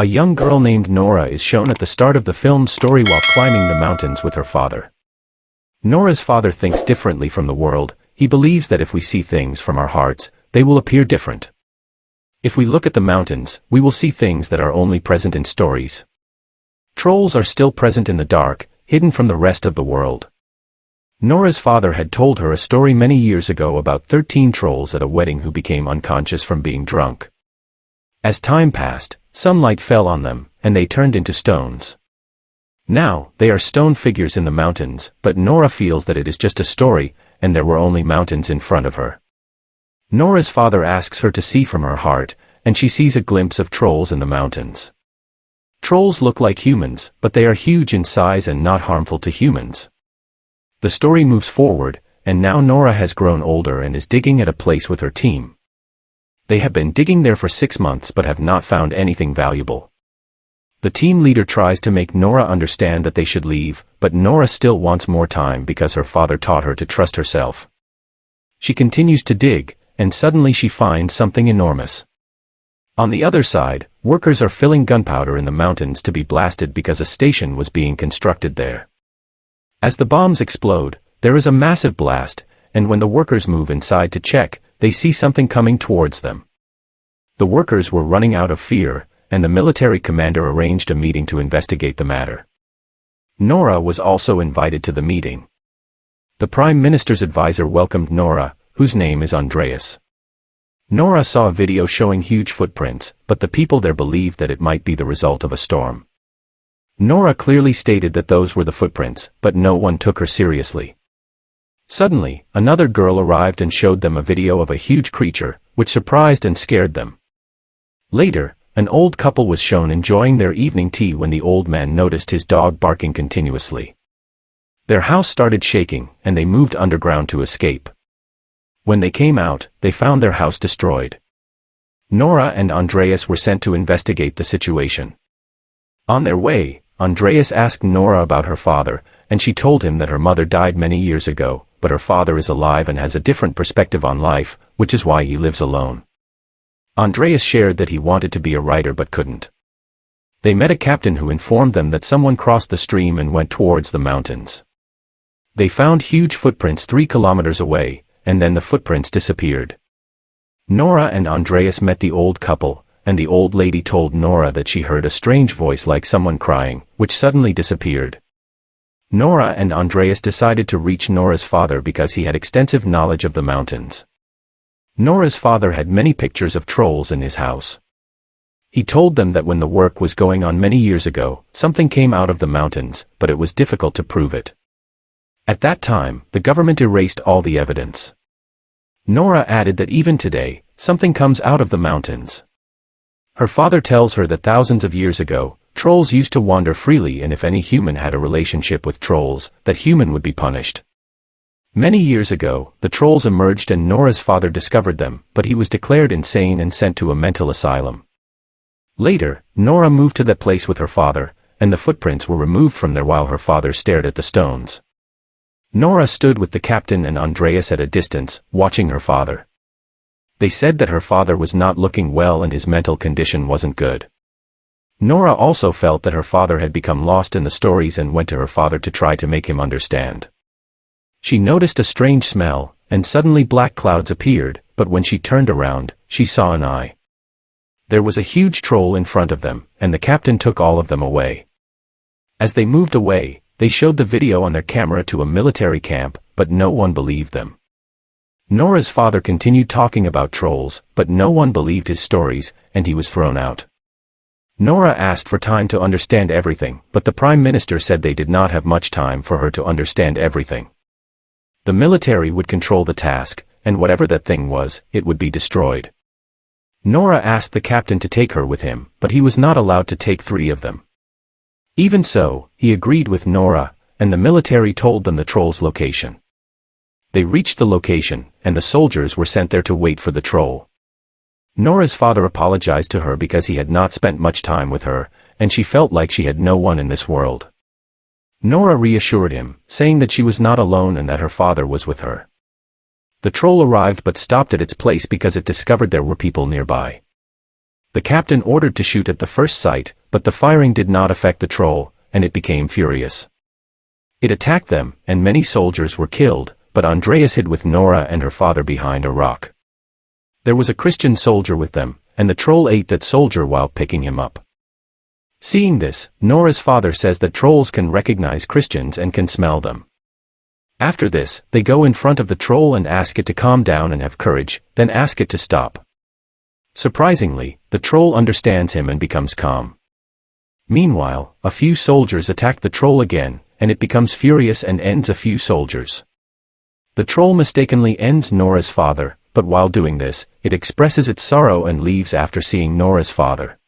A young girl named Nora is shown at the start of the film's story while climbing the mountains with her father. Nora's father thinks differently from the world, he believes that if we see things from our hearts, they will appear different. If we look at the mountains, we will see things that are only present in stories. Trolls are still present in the dark, hidden from the rest of the world. Nora's father had told her a story many years ago about 13 trolls at a wedding who became unconscious from being drunk. As time passed, sunlight fell on them, and they turned into stones. Now, they are stone figures in the mountains, but Nora feels that it is just a story, and there were only mountains in front of her. Nora's father asks her to see from her heart, and she sees a glimpse of trolls in the mountains. Trolls look like humans, but they are huge in size and not harmful to humans. The story moves forward, and now Nora has grown older and is digging at a place with her team. They have been digging there for six months but have not found anything valuable. The team leader tries to make Nora understand that they should leave, but Nora still wants more time because her father taught her to trust herself. She continues to dig, and suddenly she finds something enormous. On the other side, workers are filling gunpowder in the mountains to be blasted because a station was being constructed there. As the bombs explode, there is a massive blast, and when the workers move inside to check, they see something coming towards them. The workers were running out of fear, and the military commander arranged a meeting to investigate the matter. Nora was also invited to the meeting. The Prime Minister's advisor welcomed Nora, whose name is Andreas. Nora saw a video showing huge footprints, but the people there believed that it might be the result of a storm. Nora clearly stated that those were the footprints, but no one took her seriously. Suddenly, another girl arrived and showed them a video of a huge creature, which surprised and scared them. Later, an old couple was shown enjoying their evening tea when the old man noticed his dog barking continuously. Their house started shaking, and they moved underground to escape. When they came out, they found their house destroyed. Nora and Andreas were sent to investigate the situation. On their way, Andreas asked Nora about her father, and she told him that her mother died many years ago, but her father is alive and has a different perspective on life, which is why he lives alone. Andreas shared that he wanted to be a writer but couldn't. They met a captain who informed them that someone crossed the stream and went towards the mountains. They found huge footprints three kilometers away, and then the footprints disappeared. Nora and Andreas met the old couple, and the old lady told Nora that she heard a strange voice like someone crying, which suddenly disappeared. Nora and Andreas decided to reach Nora's father because he had extensive knowledge of the mountains. Nora's father had many pictures of trolls in his house. He told them that when the work was going on many years ago, something came out of the mountains, but it was difficult to prove it. At that time, the government erased all the evidence. Nora added that even today, something comes out of the mountains. Her father tells her that thousands of years ago, trolls used to wander freely and if any human had a relationship with trolls, that human would be punished. Many years ago, the trolls emerged and Nora's father discovered them, but he was declared insane and sent to a mental asylum. Later, Nora moved to that place with her father, and the footprints were removed from there while her father stared at the stones. Nora stood with the captain and Andreas at a distance, watching her father. They said that her father was not looking well and his mental condition wasn't good. Nora also felt that her father had become lost in the stories and went to her father to try to make him understand. She noticed a strange smell, and suddenly black clouds appeared, but when she turned around, she saw an eye. There was a huge troll in front of them, and the captain took all of them away. As they moved away, they showed the video on their camera to a military camp, but no one believed them. Nora's father continued talking about trolls, but no one believed his stories, and he was thrown out. Nora asked for time to understand everything, but the Prime Minister said they did not have much time for her to understand everything. The military would control the task, and whatever that thing was, it would be destroyed. Nora asked the captain to take her with him, but he was not allowed to take three of them. Even so, he agreed with Nora, and the military told them the troll's location. They reached the location, and the soldiers were sent there to wait for the troll. Nora's father apologized to her because he had not spent much time with her, and she felt like she had no one in this world. Nora reassured him, saying that she was not alone and that her father was with her. The troll arrived but stopped at its place because it discovered there were people nearby. The captain ordered to shoot at the first sight, but the firing did not affect the troll, and it became furious. It attacked them, and many soldiers were killed, but Andreas hid with Nora and her father behind a rock. There was a Christian soldier with them, and the troll ate that soldier while picking him up. Seeing this, Nora's father says that trolls can recognize Christians and can smell them. After this, they go in front of the troll and ask it to calm down and have courage, then ask it to stop. Surprisingly, the troll understands him and becomes calm. Meanwhile, a few soldiers attack the troll again, and it becomes furious and ends a few soldiers. The troll mistakenly ends Nora's father, but while doing this, it expresses its sorrow and leaves after seeing Nora's father.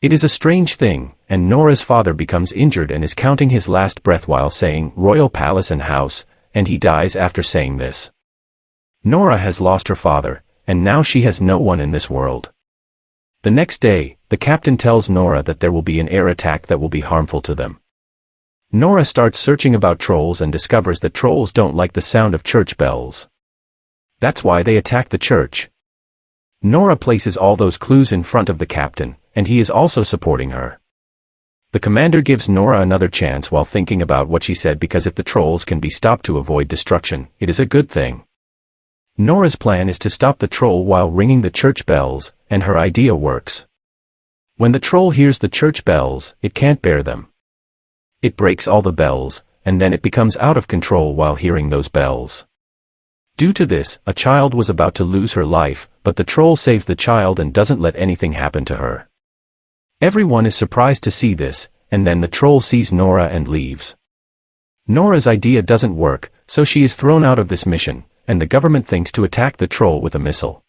It is a strange thing, and Nora's father becomes injured and is counting his last breath while saying royal palace and house, and he dies after saying this. Nora has lost her father, and now she has no one in this world. The next day, the captain tells Nora that there will be an air attack that will be harmful to them. Nora starts searching about trolls and discovers that trolls don't like the sound of church bells. That's why they attack the church. Nora places all those clues in front of the captain, and he is also supporting her. The commander gives Nora another chance while thinking about what she said because if the trolls can be stopped to avoid destruction, it is a good thing. Nora's plan is to stop the troll while ringing the church bells, and her idea works. When the troll hears the church bells, it can't bear them. It breaks all the bells, and then it becomes out of control while hearing those bells. Due to this, a child was about to lose her life, but the troll saves the child and doesn't let anything happen to her. Everyone is surprised to see this, and then the troll sees Nora and leaves. Nora's idea doesn't work, so she is thrown out of this mission, and the government thinks to attack the troll with a missile.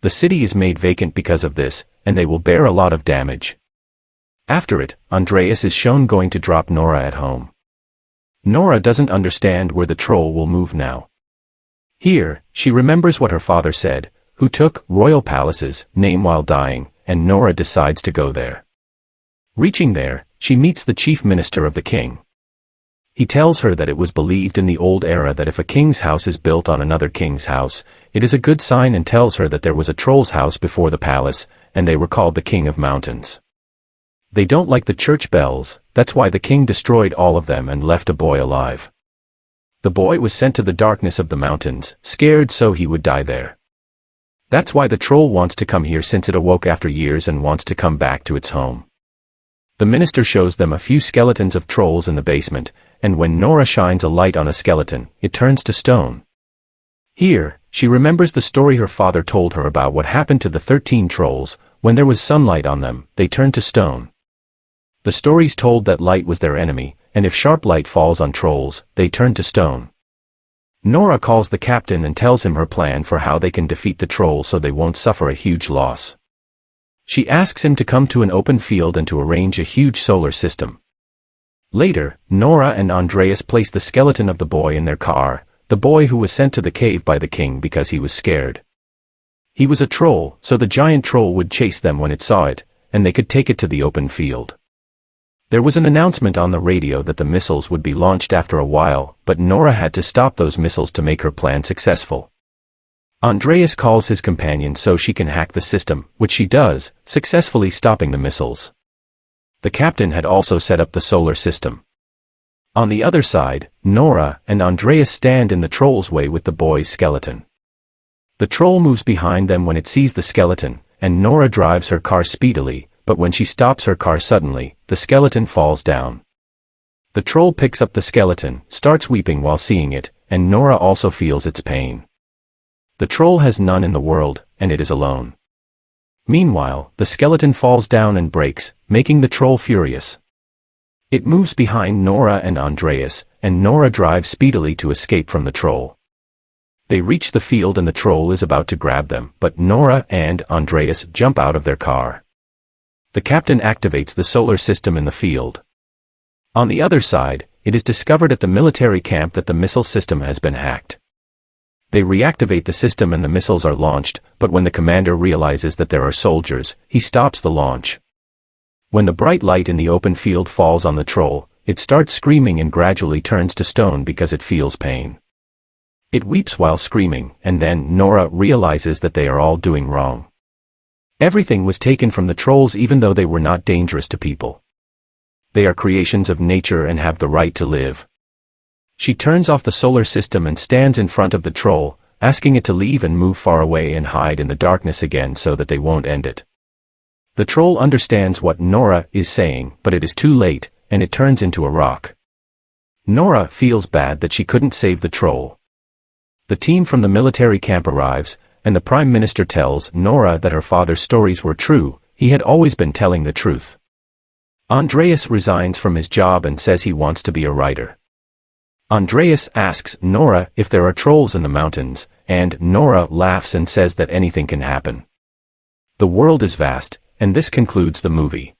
The city is made vacant because of this, and they will bear a lot of damage. After it, Andreas is shown going to drop Nora at home. Nora doesn't understand where the troll will move now. Here, she remembers what her father said, who took royal palaces, name while dying, and Nora decides to go there. Reaching there, she meets the chief minister of the king. He tells her that it was believed in the old era that if a king's house is built on another king's house, it is a good sign and tells her that there was a troll's house before the palace, and they were called the king of mountains. They don't like the church bells, that's why the king destroyed all of them and left a boy alive. The boy was sent to the darkness of the mountains, scared so he would die there. That's why the troll wants to come here since it awoke after years and wants to come back to its home. The minister shows them a few skeletons of trolls in the basement, and when Nora shines a light on a skeleton, it turns to stone. Here, she remembers the story her father told her about what happened to the 13 trolls, when there was sunlight on them, they turned to stone. The stories told that light was their enemy, and if sharp light falls on trolls, they turn to stone. Nora calls the captain and tells him her plan for how they can defeat the troll so they won't suffer a huge loss. She asks him to come to an open field and to arrange a huge solar system. Later, Nora and Andreas place the skeleton of the boy in their car, the boy who was sent to the cave by the king because he was scared. He was a troll, so the giant troll would chase them when it saw it, and they could take it to the open field. There was an announcement on the radio that the missiles would be launched after a while, but Nora had to stop those missiles to make her plan successful. Andreas calls his companion so she can hack the system, which she does, successfully stopping the missiles. The captain had also set up the solar system. On the other side, Nora and Andreas stand in the troll's way with the boy's skeleton. The troll moves behind them when it sees the skeleton, and Nora drives her car speedily, but when she stops her car suddenly, the skeleton falls down. The troll picks up the skeleton, starts weeping while seeing it, and Nora also feels its pain. The troll has none in the world, and it is alone. Meanwhile, the skeleton falls down and breaks, making the troll furious. It moves behind Nora and Andreas, and Nora drives speedily to escape from the troll. They reach the field and the troll is about to grab them, but Nora and Andreas jump out of their car the captain activates the solar system in the field. On the other side, it is discovered at the military camp that the missile system has been hacked. They reactivate the system and the missiles are launched, but when the commander realizes that there are soldiers, he stops the launch. When the bright light in the open field falls on the troll, it starts screaming and gradually turns to stone because it feels pain. It weeps while screaming, and then Nora realizes that they are all doing wrong. Everything was taken from the trolls even though they were not dangerous to people. They are creations of nature and have the right to live. She turns off the solar system and stands in front of the troll, asking it to leave and move far away and hide in the darkness again so that they won't end it. The troll understands what Nora is saying, but it is too late, and it turns into a rock. Nora feels bad that she couldn't save the troll. The team from the military camp arrives, and the Prime Minister tells Nora that her father's stories were true, he had always been telling the truth. Andreas resigns from his job and says he wants to be a writer. Andreas asks Nora if there are trolls in the mountains, and Nora laughs and says that anything can happen. The world is vast, and this concludes the movie.